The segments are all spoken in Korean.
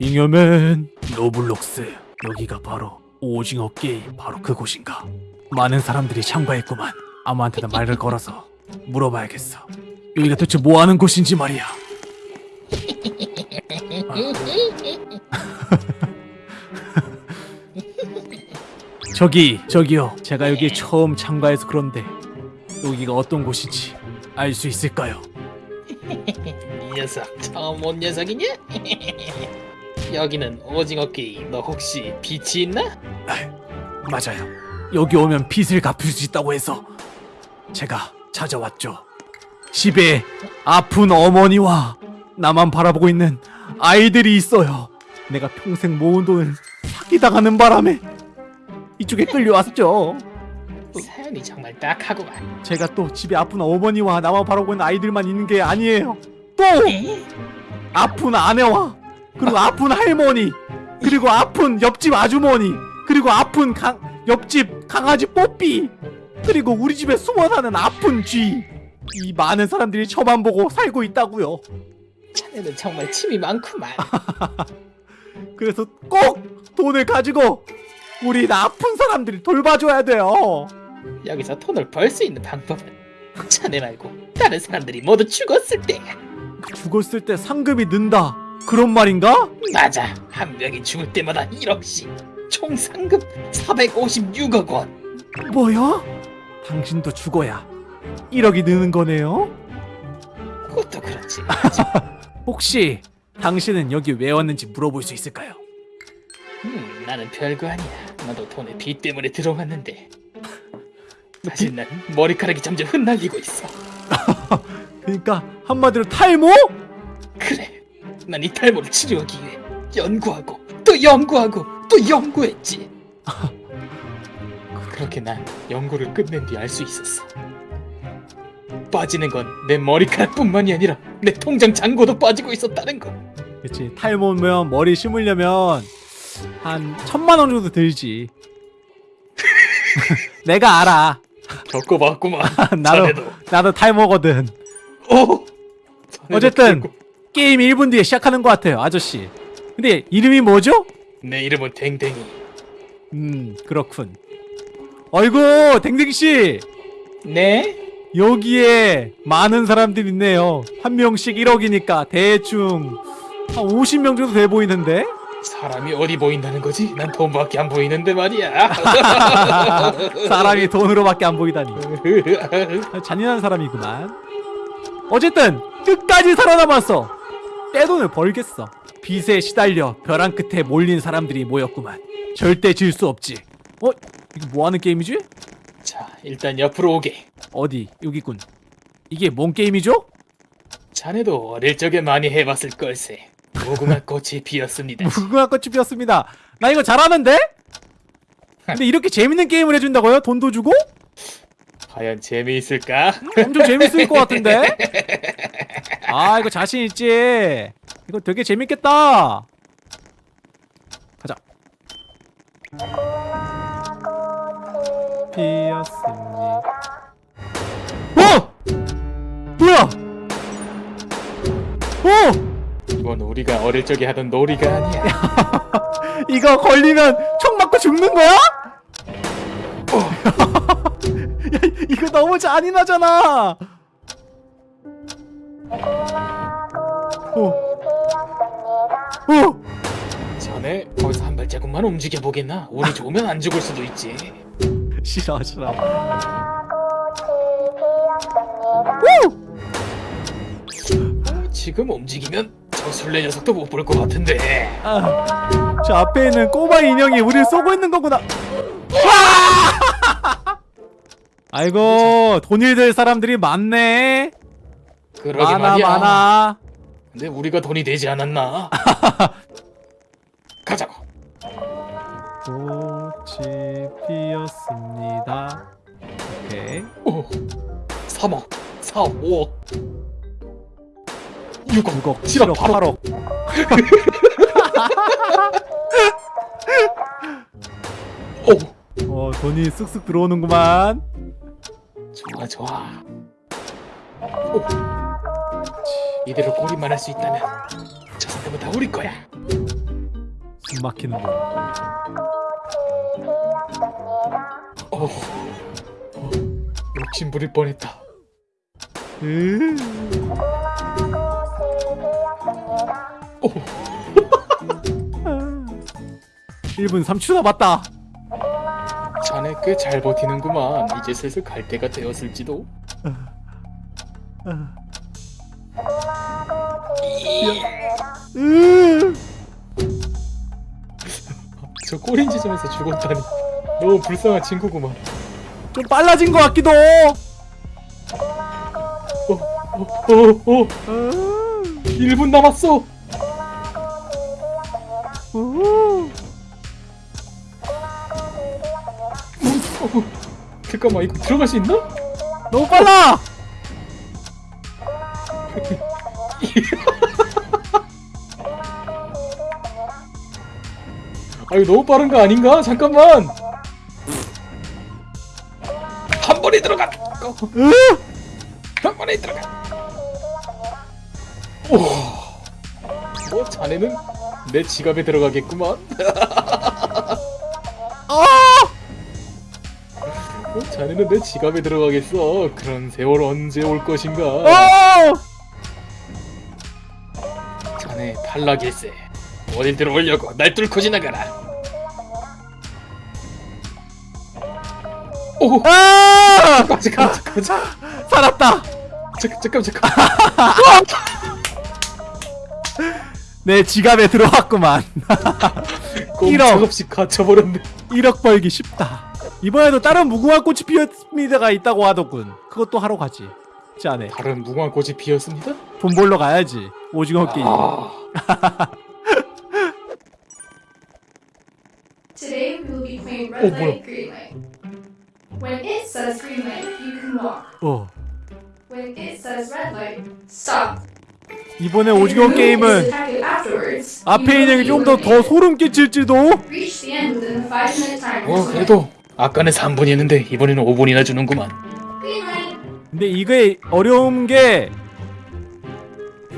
잉여맨 로블록스. 여기가 바로 오징어 게임 바로 그곳인가? 많은 사람들이 참가했구만. 아무한테나 말을 걸어서 물어봐야겠어. 여기가 대체 뭐하는 곳인지 말이야. 저기 저기요. 제가 여기 처음 참가해서 그런데 여기가 어떤 곳인지 알 수 있을까요? 이 녀석 처음 온 녀석이냐? 여기는 오징어 게임 너 혹시 빛이 있나? 맞아요. 여기 오면 빚을 갚을 수 있다고 해서 제가 찾아왔죠. 집에 아픈 어머니와 나만 바라보고 있는 아이들이 있어요. 내가 평생 모은 돈을 사기당하는 바람에 이쪽에 끌려왔죠. 사연이 정말 딱하구만 제가 또 집에 아픈 어머니와 나만 바라보고 있는 아이들만 있는 게 아니에요. 또 아픈 아내와 그리고 아픈 할머니 그리고 아픈 옆집 아주머니 그리고 아픈 강, 옆집 강아지 뽀삐 그리고 우리 집에 숨어 사는 아픈 쥐. 이 많은 사람들이 저만 보고 살고 있다고요. 자네는 정말 침이 많구만 그래서 꼭 돈을 가지고 우리 아픈 사람들이 돌봐줘야 돼요. 여기서 돈을 벌 수 있는 방법은 자네 말고 다른 사람들이 모두 죽었을 때야 죽었을 때 상급이 는다. 그런 말인가? 맞아 한 명이 죽을 때마다 1억씩 총 상금 456억 원 뭐야? 당신도 죽어야 1억이 느는 거네요? 그것도 그렇지 혹시 당신은 여기 왜 왔는지 물어볼 수 있을까요? 음, 나는 별거 아니야 나도 돈의 빚 때문에 들어왔는데 사실 난 머리카락이 점점 흩날리고 있어 그러니까 한마디로 탈모? 난 이 탈모를 치료하기 위해 연구하고 또 연구하고 또 연구했지. 그렇게 난 연구를 끝낸 뒤 알 수 있었어. 빠지는 건 내 머리카락뿐만이 아니라 내 통장 잔고도 빠지고 있었다는 거. 그치 탈모면 머리 심으려면 한 천만 원 정도 들지. 내가 알아. 겪어봤구만. 나도 자네도. 나도 탈모거든. 오! 자네도 어쨌든 게임 1분 뒤에 시작하는 것 같아요 아저씨. 근데 이름이 뭐죠? 내 이름은 댕댕이. 음 그렇군. 어이구 댕댕씨! 네? 여기에 많은 사람들이 있네요. 한 명씩 1억이니까 대충 한 50명 정도 돼 보이는데? 사람이 어디 보인다는 거지? 난 돈밖에 안 보이는데 말이야. 사람이 돈으로밖에 안 보이다니. 잔인한 사람이구만. 어쨌든 끝까지 살아남았어 떼돈을 벌겠어 빚에 시달려 벼랑 끝에 몰린 사람들이 모였구만 절대 질 수 없지 어? 이거 뭐하는 게임이지? 자 일단 옆으로 오게 어디 여기군 이게 뭔 게임이죠? 자네도 어릴 적에 많이 해봤을 걸세 무궁화 꽃이 피었습니다 무궁화 꽃이 피었습니다 나 이거 잘하는데? 근데 이렇게 재밌는 게임을 해준다고요? 돈도 주고? 과연 재미있을까? 엄청 재밌을 것 같은데? 아 이거 자신 있지? 이거 되게 재밌겠다. 가자. 피었습니다. 어! 뭐야? 어! 이건 우리가 어릴 적에 하던 놀이가 아니야 이거 걸리면 총 맞고 죽는 거야? 야, 이거 너무 잔인하잖아. 어. 어. 자네 거기서 한 발자국만 움직여 보겠나? 운이 좋으면 안 죽을 수도 있지 싫어 싫어. 어, 지금 움직이면 저 술래 녀석도 못 볼 것 같은데 아, 저 앞에 있는 꼬마 인형이 우리를 쏘고 있는 거구나. 와! 아이고 돈을 들 사람들이 많네. 그러게 많아 말이야 많아. 근데 우리가 돈이 되지 않았나? 가자고 꽃이 피었습니다. 오케이. 오 3억 4억 5억 6억 6억, 7억 7억, 8억 8억. 오 어 돈이 쑥쑥 들어오는구만. 좋아 좋아 오 이대로 꼬리만 할 수 있다면 저 상금은 다 우리 거야 숨 막히는 거. 어, 어, 욕심 부릴 뻔했다. 으. 어, 1분 3초 남았다. 자네 꽤 잘 버티는구만. 이제 슬슬 갈 때가 되었을지도. 으. 저 꼬린 지점에서 죽었다니. 너무 불쌍한 친구구만. 좀 빨라진 것 같기도. 어, 어, 어, 어. 1분 남았어. 우. 어, 잠깐만 이거 들어갈 수 있나? 너무 빨라. 아 이거 너무 빠른 거 아닌가? 잠깐만. 한 번에 들어가. 어, 으. 한 번에 들어가. 오. 뭐 자네는 내 지갑에 들어가겠구만. 아. 뭐 자네는 내 지갑에 들어가겠어. 그런 세월 언제 올 것인가? 어. 자네 탈락일세. 어딜 들어오려고 날 뚫고 지나가라. 오, 아. 잠깐 잠깐 잠깐 잠깐 살았다. 잠깐 잠깐. 내 지갑에 들어왔구만. 꼼짝 이런. 없이 갇혀버렸네. 1억 벌기 쉽다. 이번에도 다른 무궁화 꽃이 피었습니다가 있다고 하더군. 그것도 하러 가지. 자네 다른 무궁화 꽃이 피었습니다. 돈 벌러 가야지. 오징어 게임. 아, Today we will When it says green light, you can walk. 어. When it says red light, stop. 이번에 오징어 게임은 앞에 있는 will 게 be 좀 더. 소름 끼칠지도. Reach the end within the 5 minute timer. 어 그래도 아까는 3분이었는데 이번에는 5분이나 주는구만. Green light. 근데 이게 어려운 게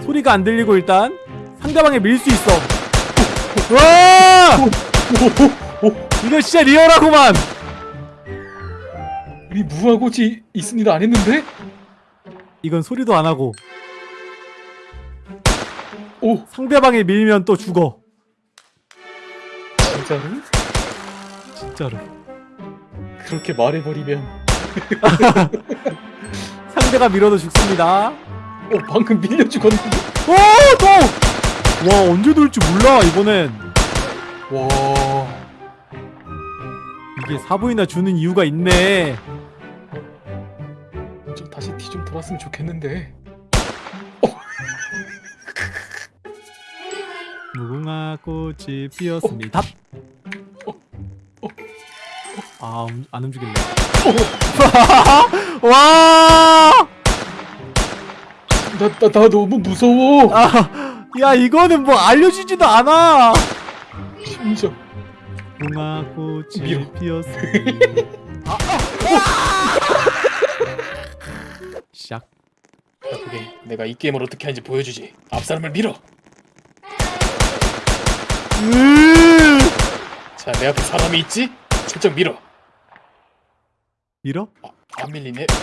소리가 안 들리고 일단 상대방에 밀 수 있어. 와! 오, 오, 오, 이거 진짜 리얼하구만. 우리 꽃이 있습니다 안 했는데? 이건 소리도 안 하고 오, 상대방에 밀면 또 죽어. 진짜로? 진짜로. 그렇게 말해버리면 상대가 밀어도 죽습니다. 어 방금 밀려 죽었는데? 오, 또! 와, 언제 돌지 몰라, 이번엔. 와, 이게 사부이나 주는 이유가 있네. 좀좀 돌았으면 좋겠는데. 무궁화 꽃이 피었습니다. 아, 음, 안 움직일래. 와! 나, 나, 나 너무 무서워. 아, 야, 이거는 뭐 알려주지도 않아. 심지어. 무궁화 꽃이 밀어. 피었습니다. 아, 야, 그게 내가 이 게임을 어떻게 하는지 보여주지. 앞 사람을 밀어. 으 자, 내 앞에 사람이 있지? 슬쩍 밀어. 밀어? 안 밀리네.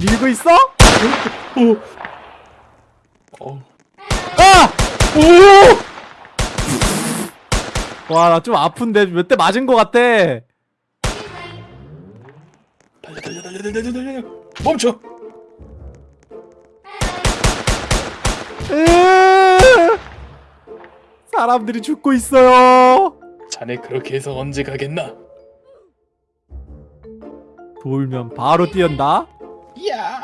밀고 있어? 오. 어. 아! 오! 와, 나 좀 아픈데 몇 대 맞은 것 같아. 멈춰. 으 사람들이 죽고 있어요. 자네 그렇게 해서 언제 가겠나? 돌면 바로 뛰었다. 야.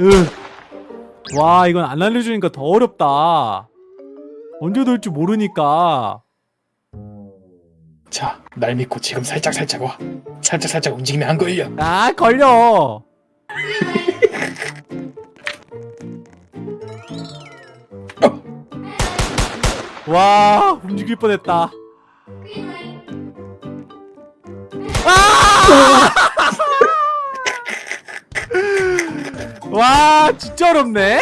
으. 와, 이건 안 알려주니까 더 어렵다. 언제 돌지 모르니까. 자, 날 믿고 지금 살짝 살짝 와. 살짝 살짝 움직이면 안 걸려. 아, 걸려. 와, 움직일 뻔했다. 아! 와 진짜 어렵네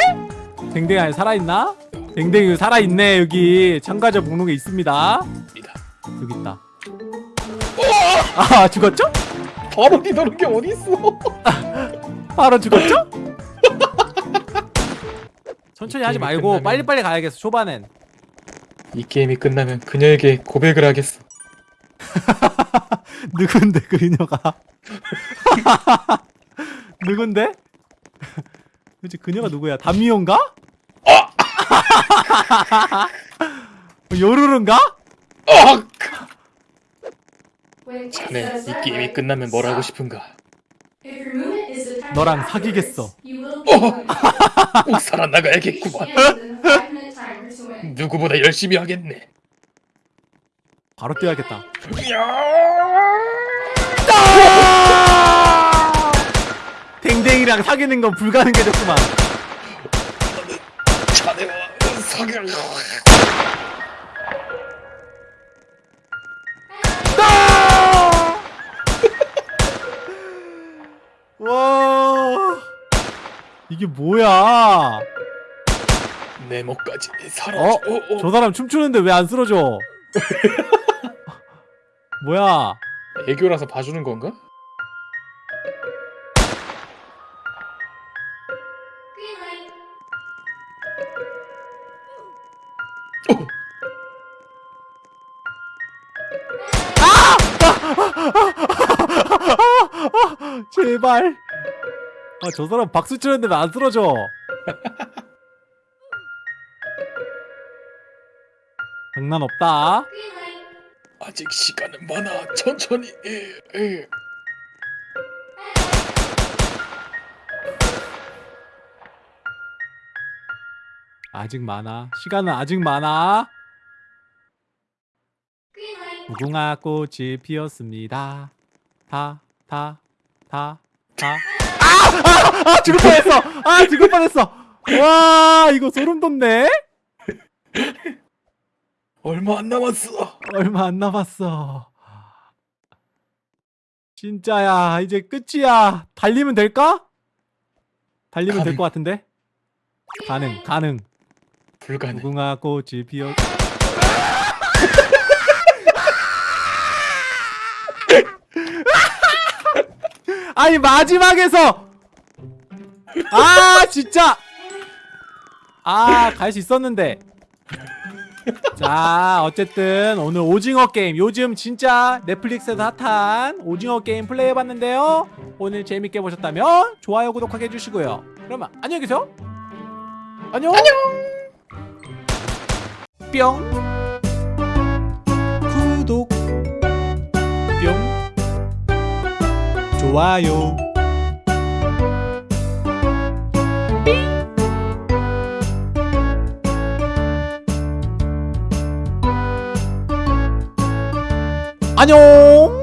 댕댕이 아니 살아있나? 댕댕이 살아있네 여기 참가자 목록에 있습니다. 여기 있다 아 죽었죠? 바로 뒤도는 게 어딨어? 바로 죽었죠? 천천히 하지 말고 끝나면- 빨리빨리 가야겠어 초반엔 이 게임이 끝나면 그녀에게 고백을 하겠어. 누군데 그녀가 누군데? 도대체 그녀가 누구야? 담미온가? 요루루인가? 아! 자네 이 게임이 끝나면 뭘 하고. 싶은가? 너랑 사귀겠어. eliminated. 꼭 살아나가야겠구만. 누구보다 열심히 하겠네. 바로 뛰어야겠다 댕댕이랑 사귀는 건 불가능해졌구만 자네와 사귀. 이게 뭐야 내 목까지 사라져. 어? 어, 어. 저 사람 춤추는데 왜 안 쓰러져 뭐야 애교라서 봐주는 건가? Green light. 제발 아 저 사람 박수 치는데 왜안 쓰러져 장난 없다. 아직 시간은 많아. 천천히. 에, 에. 아직 많아 시간은 아직 많아. 무궁화 꽃이 피었습니다 다 다 다 다 아! 아! 아! 죽을 뻔했어 아 죽을 뻔했어 와 이거 소름 돋네 얼마 안 남았어. 얼마 안 남았어 진짜야 이제 끝이야 달리면 될까? 달리면 될. 것 같은데 가능 가능 불가능. 무궁화 꽃이 피었 아니 마지막에서 아 진짜. 아 갈 수 있었는데. 자 어쨌든 오늘 오징어 게임. 요즘 진짜 넷플릭스에서 핫한 오징어 게임 플레이해봤는데요. 오늘 재밌게 보셨다면 좋아요 구독하게 해주시고요. 그러면 안녕히 계세요. 안녕. 안녕. 뿅. 구독. 뿅. 좋아요 안녕